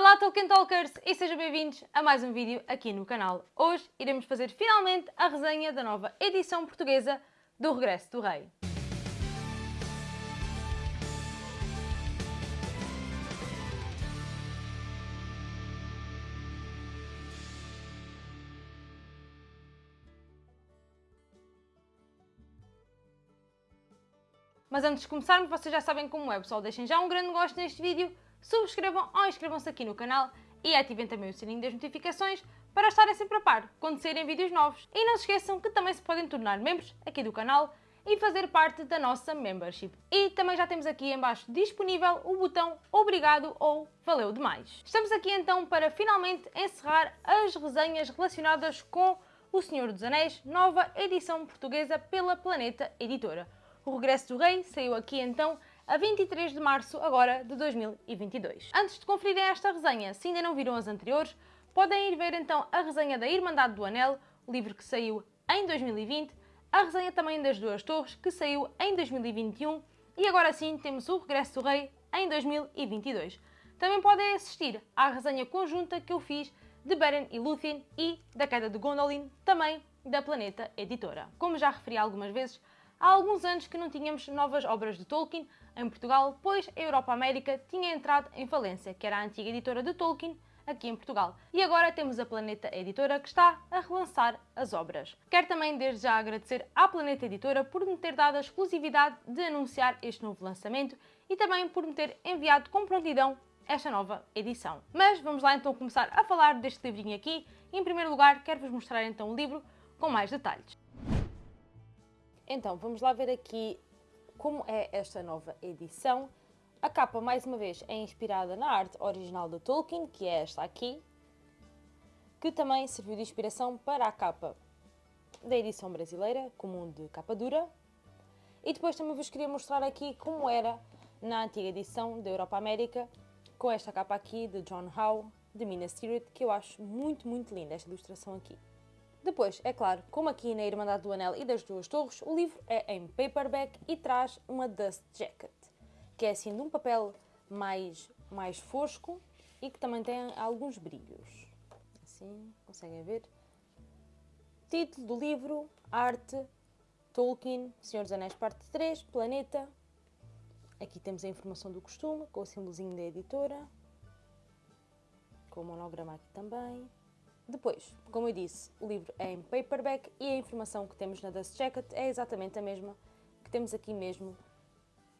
Olá Tolkien Talkers e sejam bem-vindos a mais um vídeo aqui no canal. Hoje iremos fazer finalmente a resenha da nova edição portuguesa do Regresso do Rei. Mas antes de começarmos, vocês já sabem como é, pessoal. Deixem já um grande gosto neste vídeo, subscrevam ou inscrevam-se aqui no canal e ativem também o sininho das notificações para estarem sempre a par quando saírem vídeos novos. E não se esqueçam que também se podem tornar membros aqui do canal e fazer parte da nossa membership. E também já temos aqui embaixo disponível o botão Obrigado ou Valeu demais. Estamos aqui então para finalmente encerrar as resenhas relacionadas com O Senhor dos Anéis, nova edição portuguesa pela Planeta Editora. O Regresso do Rei saiu aqui então a 23 de março agora de 2022. Antes de conferirem esta resenha, se ainda não viram as anteriores, podem ir ver então a resenha da Irmandade do Anel, livro que saiu em 2020, a resenha também das Duas Torres, que saiu em 2021, e agora sim temos o Regresso do Rei em 2022. Também podem assistir à resenha conjunta que eu fiz de Beren e Lúthien e da Queda de Gondolin, também da Planeta Editora. Como já referi algumas vezes, há alguns anos que não tínhamos novas obras de Tolkien em Portugal, pois a Europa América tinha entrado em falência, que era a antiga editora de Tolkien, aqui em Portugal. E agora temos a Planeta Editora que está a relançar as obras. Quero também desde já agradecer à Planeta Editora por me ter dado a exclusividade de anunciar este novo lançamento e também por me ter enviado com prontidão esta nova edição. Mas vamos lá então começar a falar deste livrinho aqui. Em primeiro lugar, quero-vos mostrar então o livro com mais detalhes. Então, vamos lá ver aqui como é esta nova edição. A capa, mais uma vez, é inspirada na arte original de Tolkien, que é esta aqui, que também serviu de inspiração para a capa da edição brasileira, comum de capa dura. E depois também vos queria mostrar aqui como era na antiga edição da Europa América, com esta capa aqui de John Howe, de Minas Tirith, que eu acho muito, muito linda esta ilustração aqui. Depois, é claro, como aqui na Irmandade do Anel e das Duas Torres, o livro é em paperback e traz uma dust jacket, que é assim de um papel mais, mais fosco e que também tem alguns brilhos. Assim, conseguem ver? Título do livro, arte, Tolkien, Senhor dos Anéis parte 3, Planeta. Aqui temos a informação do costume, com o símbolozinho da editora, com o monograma aqui também. Depois, como eu disse, o livro é em paperback e a informação que temos na Dust Jacket é exatamente a mesma que temos aqui mesmo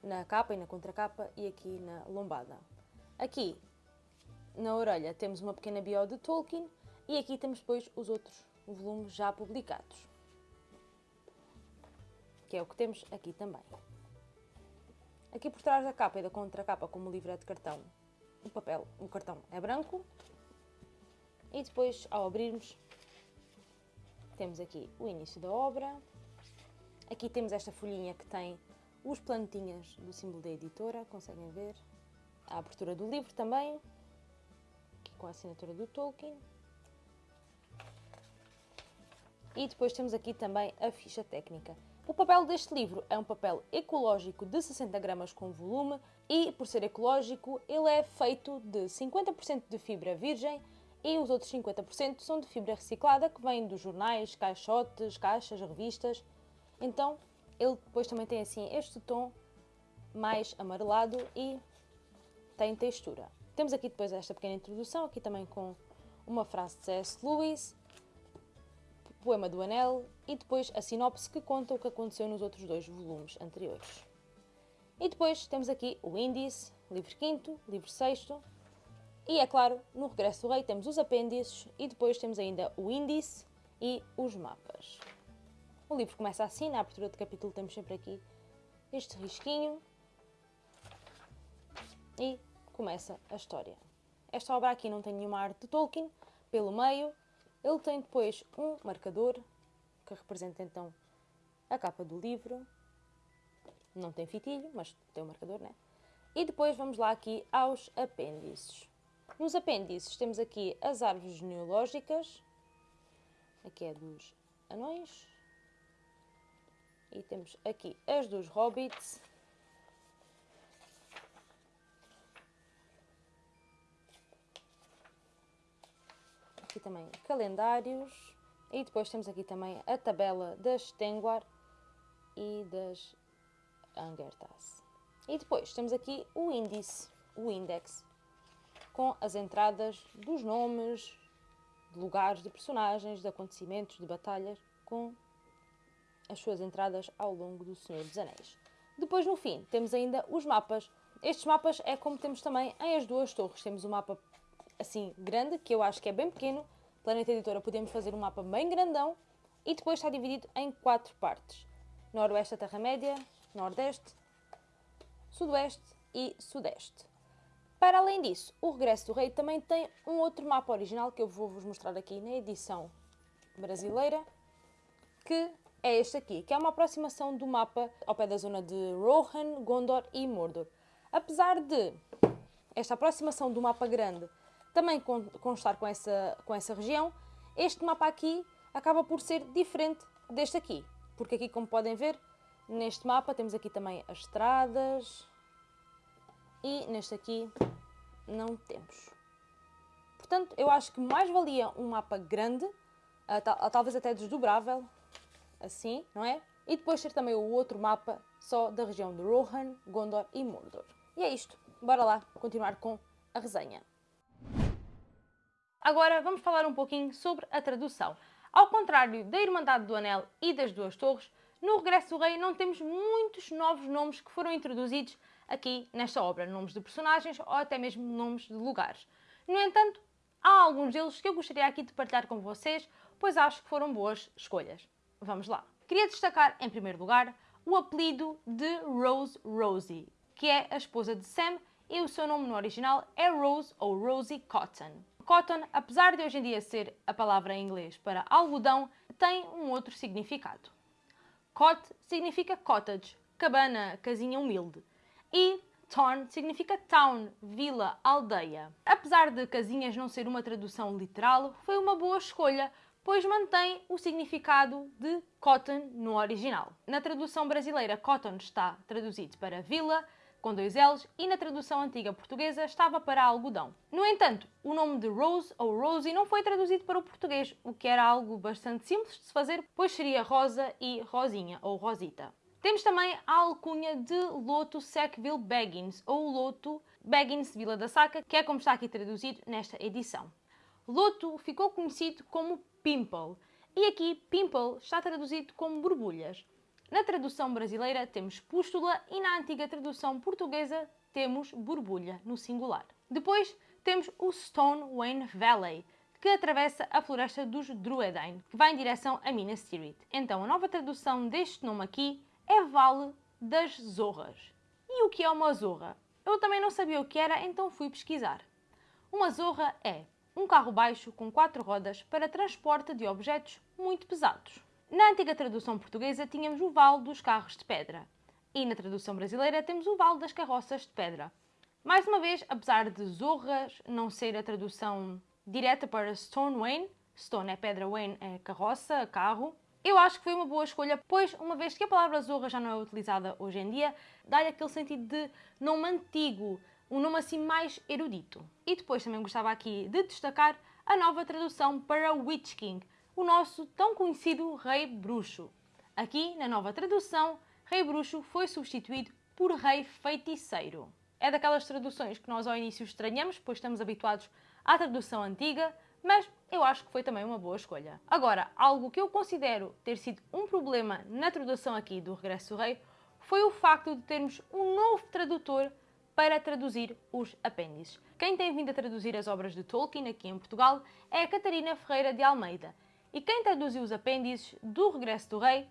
na capa e na contracapa e aqui na lombada. Aqui, na orelha, temos uma pequena bio de Tolkien e aqui temos depois os outros volumes já publicados. Que é o que temos aqui também. Aqui por trás da capa e da contracapa, como o livro é de cartão, o papel, o cartão é branco e depois, ao abrirmos, temos aqui o início da obra. Aqui temos esta folhinha que tem os planetinhas do símbolo da editora, conseguem ver. A abertura do livro também, aqui com a assinatura do Tolkien. E depois temos aqui também a ficha técnica. O papel deste livro é um papel ecológico de 60 gramas com volume e, por ser ecológico, ele é feito de 50% de fibra virgem, e os outros 50% são de fibra reciclada que vem dos jornais, caixotes, caixas, revistas. Então ele depois também tem assim este tom mais amarelado e tem textura. Temos aqui depois esta pequena introdução, aqui também com uma frase de C.S. Lewis, poema do Anel e depois a sinopse que conta o que aconteceu nos outros dois volumes anteriores. E depois temos aqui o índice, livro 5 livro 6 e, é claro, no Regresso do Rei temos os apêndices e depois temos ainda o índice e os mapas. O livro começa assim, na abertura do capítulo temos sempre aqui este risquinho e começa a história. Esta obra aqui não tem nenhuma arte de Tolkien, pelo meio ele tem depois um marcador que representa então a capa do livro. Não tem fitilho, mas tem um marcador, né? E depois vamos lá aqui aos apêndices. Nos apêndices temos aqui as árvores genealógicas, aqui é dos anões, e temos aqui as dos hobbits, aqui também calendários. E depois temos aqui também a tabela das Tenguar e das Angertas. E depois temos aqui o índice, o index, com as entradas dos nomes, de lugares, de personagens, de acontecimentos, de batalhas, com as suas entradas ao longo do Senhor dos Anéis. Depois, no fim, temos ainda os mapas. Estes mapas é como temos também em as duas torres. Temos um mapa assim grande, que eu acho que é bem pequeno. Planeta Editora podemos fazer um mapa bem grandão e depois está dividido em quatro partes. Noroeste Terra-média, Nordeste, Sudoeste e Sudeste. Para além disso, o Regresso do Rei também tem um outro mapa original que eu vou vos mostrar aqui na edição brasileira, que é este aqui, que é uma aproximação do mapa ao pé da zona de Rohan, Gondor e Mordor. Apesar de esta aproximação do mapa grande também constar com essa, com essa região, este mapa aqui acaba por ser diferente deste aqui, porque aqui, como podem ver, neste mapa temos aqui também as estradas e neste aqui não temos. Portanto, eu acho que mais valia um mapa grande, talvez até desdobrável, assim, não é? E depois ter também o outro mapa só da região de Rohan, Gondor e Mordor. E é isto. Bora lá continuar com a resenha. Agora vamos falar um pouquinho sobre a tradução. Ao contrário da Irmandade do Anel e das Duas Torres, no Regresso do Rei não temos muitos novos nomes que foram introduzidos aqui nesta obra, nomes de personagens ou até mesmo nomes de lugares. No entanto, há alguns deles que eu gostaria aqui de partilhar com vocês, pois acho que foram boas escolhas. Vamos lá. Queria destacar, em primeiro lugar, o apelido de Rose Rosie, que é a esposa de Sam e o seu nome no original é Rose ou Rosie Cotton. Cotton, apesar de hoje em dia ser a palavra em inglês para algodão, tem um outro significado. Cot significa cottage, cabana, casinha humilde. E Torn significa town, vila, aldeia. Apesar de casinhas não ser uma tradução literal, foi uma boa escolha, pois mantém o significado de cotton no original. Na tradução brasileira, cotton está traduzido para vila, com dois L's, e na tradução antiga portuguesa estava para algodão. No entanto, o nome de Rose ou Rosie não foi traduzido para o português, o que era algo bastante simples de se fazer, pois seria Rosa e Rosinha ou Rosita. Temos também a alcunha de Loto Sackville Baggins, ou Loto Baggins Vila da Saca, que é como está aqui traduzido nesta edição. Loto ficou conhecido como Pimple, e aqui Pimple está traduzido como borbulhas. Na tradução brasileira temos pústula e na antiga tradução portuguesa temos borbulha no singular. Depois temos o Stone Wayne Valley, que atravessa a floresta dos Druedain, que vai em direção a Minas Tirith. Então a nova tradução deste nome aqui é Vale das Zorras. E o que é uma zorra? Eu também não sabia o que era, então fui pesquisar. Uma zorra é um carro baixo com quatro rodas para transporte de objetos muito pesados. Na antiga tradução portuguesa tínhamos o vale dos carros de pedra e na tradução brasileira temos o vale das carroças de pedra. Mais uma vez, apesar de Zorras não ser a tradução direta para Stone Wayne, Stone é pedra, Wayne é carroça, carro, eu acho que foi uma boa escolha, pois uma vez que a palavra Zorra já não é utilizada hoje em dia, dá-lhe aquele sentido de nome antigo, um nome assim mais erudito. E depois também gostava aqui de destacar a nova tradução para Witch King, o nosso tão conhecido Rei Bruxo. Aqui, na nova tradução, Rei Bruxo foi substituído por Rei Feiticeiro. É daquelas traduções que nós ao início estranhamos, pois estamos habituados à tradução antiga, mas eu acho que foi também uma boa escolha. Agora, algo que eu considero ter sido um problema na tradução aqui do Regresso do Rei foi o facto de termos um novo tradutor para traduzir os apêndices. Quem tem vindo a traduzir as obras de Tolkien aqui em Portugal é a Catarina Ferreira de Almeida, e quem traduziu os apêndices do Regresso do Rei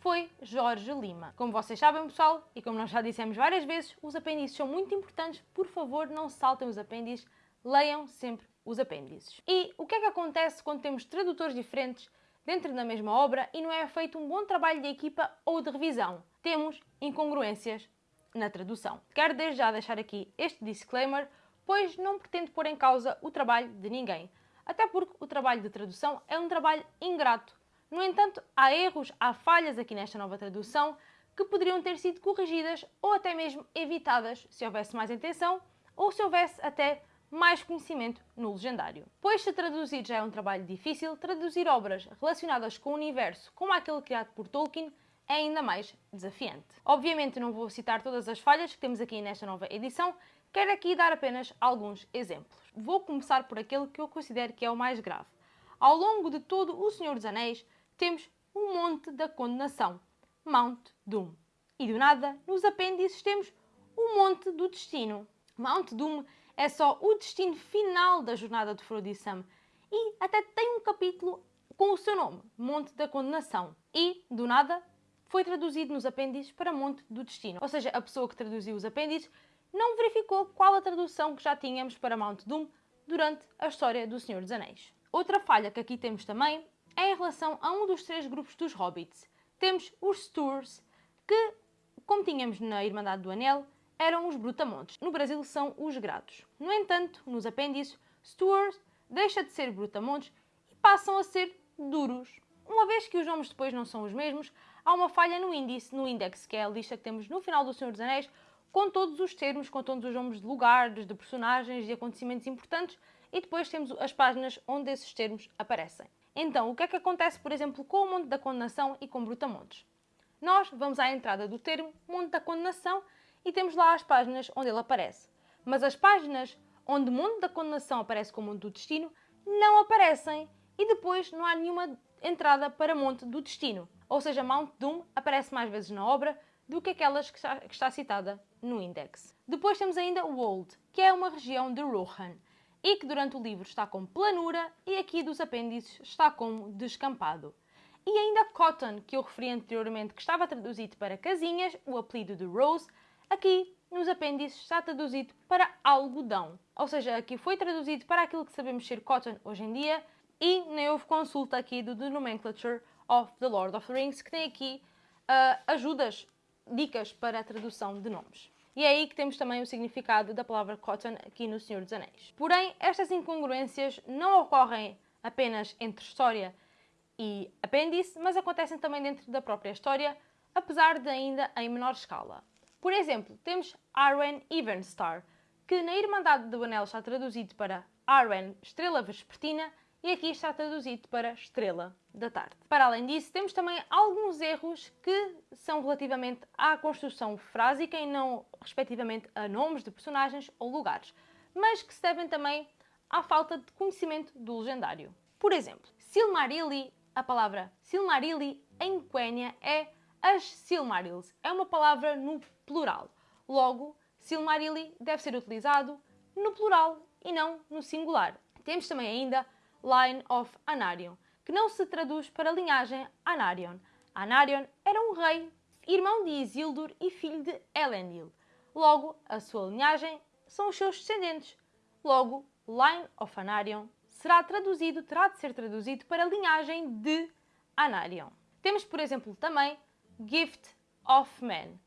foi Jorge Lima. Como vocês sabem, pessoal, e como nós já dissemos várias vezes, os apêndices são muito importantes. Por favor, não saltem os apêndices, leiam sempre os apêndices. E o que é que acontece quando temos tradutores diferentes dentro da mesma obra e não é feito um bom trabalho de equipa ou de revisão? Temos incongruências na tradução. Quero desde já deixar aqui este disclaimer, pois não pretendo pôr em causa o trabalho de ninguém até porque o trabalho de tradução é um trabalho ingrato. No entanto, há erros, há falhas aqui nesta nova tradução que poderiam ter sido corrigidas ou até mesmo evitadas se houvesse mais intenção ou se houvesse até mais conhecimento no legendário. Pois se traduzir já é um trabalho difícil, traduzir obras relacionadas com o universo como aquele criado por Tolkien é ainda mais desafiante. Obviamente não vou citar todas as falhas que temos aqui nesta nova edição, quero aqui dar apenas alguns exemplos. Vou começar por aquele que eu considero que é o mais grave. Ao longo de todo O Senhor dos Anéis, temos o Monte da Condenação, Mount Doom. E do nada, nos apêndices temos o Monte do Destino. Mount Doom é só o destino final da jornada de Frodo e Sam e até tem um capítulo com o seu nome, Monte da Condenação. E, do nada, foi traduzido nos apêndices para Monte do Destino. Ou seja, a pessoa que traduziu os apêndices não verificou qual a tradução que já tínhamos para Mount Doom durante a história do Senhor dos Anéis. Outra falha que aqui temos também é em relação a um dos três grupos dos Hobbits. Temos os Sturs, que, como tínhamos na Irmandade do Anel, eram os Brutamontes. No Brasil são os Grados. No entanto, nos apêndices, Sturs deixa de ser Brutamontes e passam a ser Duros. Uma vez que os nomes depois não são os mesmos, há uma falha no índice, no index, que é a lista que temos no final do Senhor dos Anéis, com todos os termos, com todos os nomes de lugares, de personagens, de acontecimentos importantes, e depois temos as páginas onde esses termos aparecem. Então, o que é que acontece, por exemplo, com o Monte da Condenação e com Brutamontes? Nós vamos à entrada do termo Monte da Condenação e temos lá as páginas onde ele aparece. Mas as páginas onde Monte da Condenação aparece como Monte do Destino não aparecem e depois não há nenhuma entrada para Monte do Destino ou seja, Mount Doom aparece mais vezes na obra do que aquelas que está, que está citada no index. Depois temos ainda Wold, que é uma região de Rohan, e que durante o livro está como planura e aqui dos apêndices está como descampado. E ainda Cotton, que eu referi anteriormente que estava traduzido para casinhas, o apelido de Rose, aqui nos apêndices está traduzido para algodão. Ou seja, aqui foi traduzido para aquilo que sabemos ser cotton hoje em dia e nem houve consulta aqui do The Nomenclature of the Lord of the Rings, que tem aqui uh, ajudas, dicas para a tradução de nomes. E é aí que temos também o significado da palavra cotton aqui no Senhor dos Anéis. Porém, estas incongruências não ocorrem apenas entre história e apêndice, mas acontecem também dentro da própria história, apesar de ainda em menor escala. Por exemplo, temos Arwen Evenstar, que na Irmandade do Anel está traduzido para Arwen Estrela Vespertina e aqui está traduzido para Estrela da tarde. Para além disso, temos também alguns erros que são relativamente à construção frásica e não respectivamente a nomes de personagens ou lugares, mas que se devem também à falta de conhecimento do legendário. Por exemplo, Silmarilli, a palavra Silmarilli em Quenya é as Silmarils, é uma palavra no plural. Logo, Silmarilli deve ser utilizado no plural e não no singular. Temos também ainda Line of Anarion, que não se traduz para linhagem Anarion. Anarion era um rei, irmão de Isildur e filho de Elendil. Logo, a sua linhagem são os seus descendentes. Logo, Line of Anarion será traduzido, terá de ser traduzido para linhagem de Anarion. Temos, por exemplo, também Gift of Man,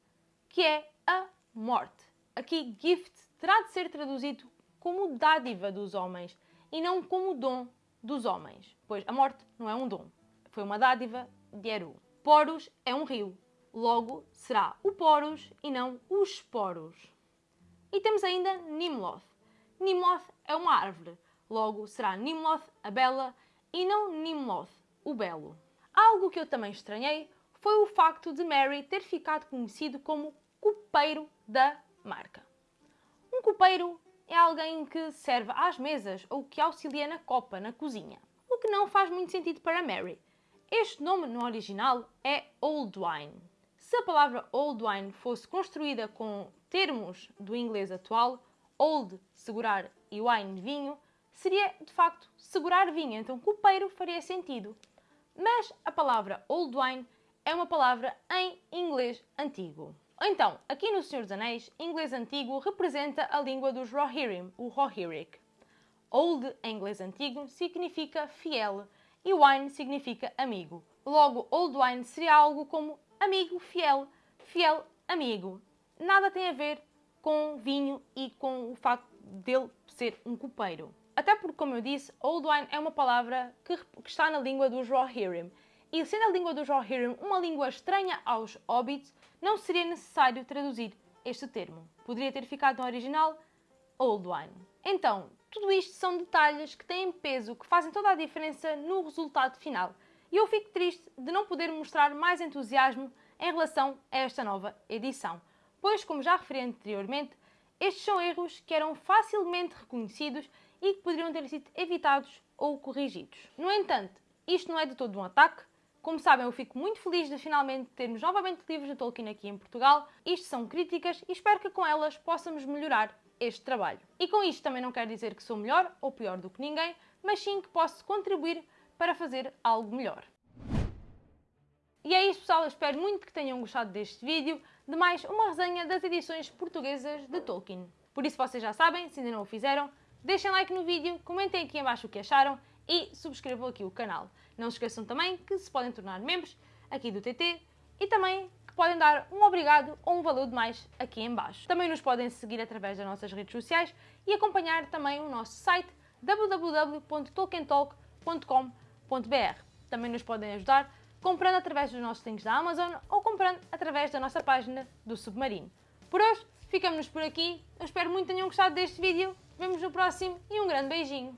que é a morte. Aqui, gift terá de ser traduzido como dádiva dos homens e não como dom dos homens, pois a morte não é um dom, foi uma dádiva de Eru. Poros é um rio, logo será o Poros e não os Poros. E temos ainda Nimloth. Nimloth é uma árvore, logo será Nimloth a bela e não Nimloth o belo. Algo que eu também estranhei foi o facto de Mary ter ficado conhecido como copeiro da marca. Um copeiro é alguém que serve às mesas ou que auxilia na copa, na cozinha. O que não faz muito sentido para Mary. Este nome no original é Old Wine. Se a palavra Old Wine fosse construída com termos do inglês atual, Old, segurar, e Wine, vinho, seria de facto segurar vinho, então copeiro faria sentido. Mas a palavra Old Wine é uma palavra em inglês antigo. Então, aqui no Senhor dos Anéis, inglês antigo representa a língua dos Rohirrim, o Rohirric. Old, em inglês antigo, significa fiel e wine significa amigo. Logo, old wine seria algo como amigo fiel, fiel amigo. Nada tem a ver com vinho e com o facto dele ser um copeiro. Até porque, como eu disse, old wine é uma palavra que, que está na língua dos Rohirrim e sendo a língua dos Rohirrim uma língua estranha aos hobbits, não seria necessário traduzir este termo. Poderia ter ficado no original Old Wine. Então, tudo isto são detalhes que têm peso, que fazem toda a diferença no resultado final. E eu fico triste de não poder mostrar mais entusiasmo em relação a esta nova edição, pois, como já referi anteriormente, estes são erros que eram facilmente reconhecidos e que poderiam ter sido evitados ou corrigidos. No entanto, isto não é de todo um ataque. Como sabem, eu fico muito feliz de finalmente termos novamente livros de Tolkien aqui em Portugal. Isto são críticas e espero que com elas possamos melhorar este trabalho. E com isto também não quero dizer que sou melhor ou pior do que ninguém, mas sim que posso contribuir para fazer algo melhor. E é isso pessoal, eu espero muito que tenham gostado deste vídeo, de mais uma resenha das edições portuguesas de Tolkien. Por isso vocês já sabem, se ainda não o fizeram, deixem like no vídeo, comentem aqui embaixo o que acharam e subscrevam aqui o canal. Não se esqueçam também que se podem tornar membros aqui do TT e também que podem dar um obrigado ou um valor de mais aqui em baixo. Também nos podem seguir através das nossas redes sociais e acompanhar também o nosso site www.tolkientalk.com.br. Também nos podem ajudar comprando através dos nossos links da Amazon ou comprando através da nossa página do Submarino. Por hoje, ficamos por aqui. Eu espero muito que tenham gostado deste vídeo. Vemos no próximo e um grande beijinho.